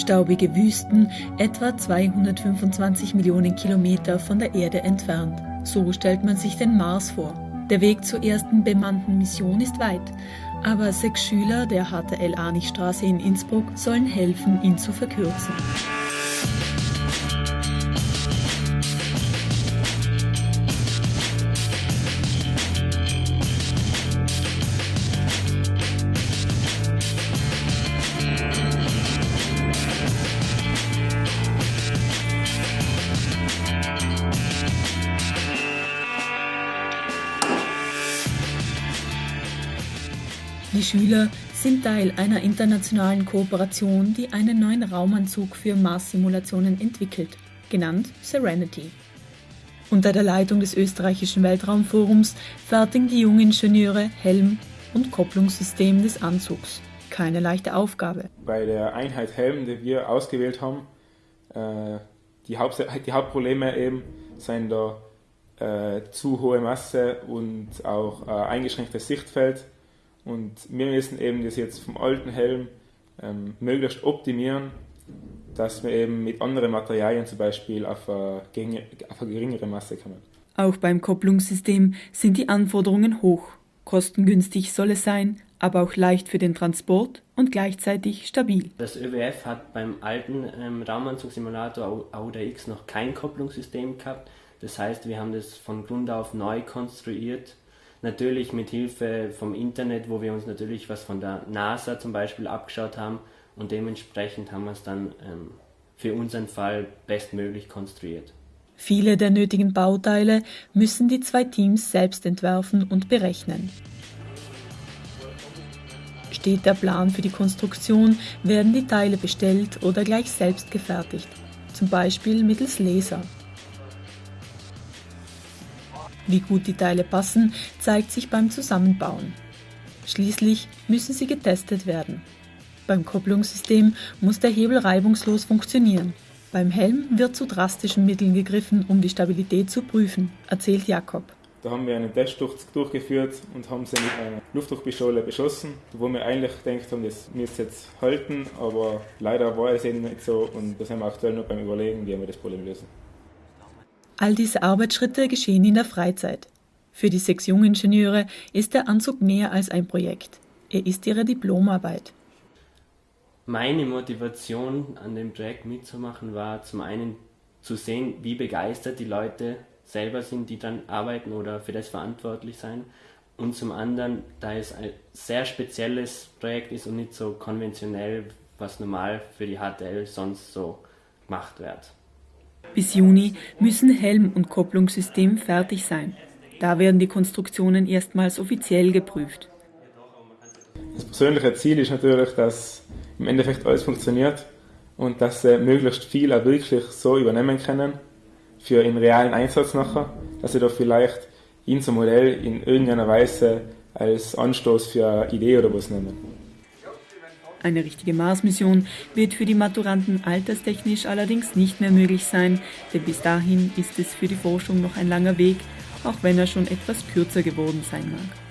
Staubige Wüsten, etwa 225 Millionen Kilometer von der Erde entfernt. So stellt man sich den Mars vor. Der Weg zur ersten bemannten Mission ist weit, aber sechs Schüler der HTL Arnichstraße in Innsbruck sollen helfen, ihn zu verkürzen. Die Schüler sind Teil einer internationalen Kooperation, die einen neuen Raumanzug für Mars-Simulationen entwickelt, genannt Serenity. Unter der Leitung des österreichischen Weltraumforums fertigen die jungen Ingenieure Helm und Kopplungssystem des Anzugs. Keine leichte Aufgabe. Bei der Einheit Helm, die wir ausgewählt haben, äh, die, Haupt die Hauptprobleme eben sind da äh, zu hohe Masse und auch äh, eingeschränktes Sichtfeld und wir müssen eben das jetzt vom alten Helm ähm, möglichst optimieren, dass wir eben mit anderen Materialien zum Beispiel auf eine, auf eine geringere Masse kommen. Auch beim Kopplungssystem sind die Anforderungen hoch. Kostengünstig soll es sein, aber auch leicht für den Transport und gleichzeitig stabil. Das ÖWF hat beim alten ähm, Raumanzugsimulator AUDA X noch kein Kopplungssystem gehabt. Das heißt, wir haben das von Grund auf neu konstruiert Natürlich mit Hilfe vom Internet, wo wir uns natürlich was von der NASA zum Beispiel abgeschaut haben und dementsprechend haben wir es dann ähm, für unseren Fall bestmöglich konstruiert. Viele der nötigen Bauteile müssen die zwei Teams selbst entwerfen und berechnen. Steht der Plan für die Konstruktion, werden die Teile bestellt oder gleich selbst gefertigt, zum Beispiel mittels Laser. Wie gut die Teile passen, zeigt sich beim Zusammenbauen. Schließlich müssen sie getestet werden. Beim Kopplungssystem muss der Hebel reibungslos funktionieren. Beim Helm wird zu drastischen Mitteln gegriffen, um die Stabilität zu prüfen, erzählt Jakob. Da haben wir einen Test durchgeführt und haben sie mit einer Luftdruckpistole beschossen, wo wir eigentlich gedacht haben, das müsste jetzt halten, aber leider war es eben nicht so und da sind wir aktuell noch beim Überlegen, wie wir das Problem lösen. All diese Arbeitsschritte geschehen in der Freizeit. Für die sechs Jungingenieure ist der Anzug mehr als ein Projekt. Er ist ihre Diplomarbeit. Meine Motivation an dem Projekt mitzumachen war zum einen zu sehen, wie begeistert die Leute selber sind, die dann arbeiten oder für das verantwortlich sein. Und zum anderen, da es ein sehr spezielles Projekt ist und nicht so konventionell, was normal für die HTL sonst so gemacht wird. Bis Juni müssen Helm und Kopplungssystem fertig sein. Da werden die Konstruktionen erstmals offiziell geprüft. Das persönliche Ziel ist natürlich, dass im Endeffekt alles funktioniert und dass sie möglichst viel auch wirklich so übernehmen können für den realen Einsatz nachher, dass sie da vielleicht unser Modell in irgendeiner Weise als Anstoß für eine Idee oder was nehmen. Eine richtige Mars-Mission wird für die Maturanten alterstechnisch allerdings nicht mehr möglich sein, denn bis dahin ist es für die Forschung noch ein langer Weg, auch wenn er schon etwas kürzer geworden sein mag.